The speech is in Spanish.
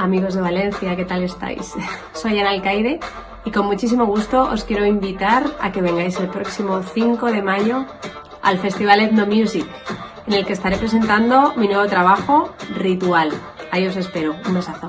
amigos de Valencia, ¿qué tal estáis? Soy Ana Alcaide y con muchísimo gusto os quiero invitar a que vengáis el próximo 5 de mayo al Festival Ethno Music, en el que estaré presentando mi nuevo trabajo, Ritual. Ahí os espero. Un besazo.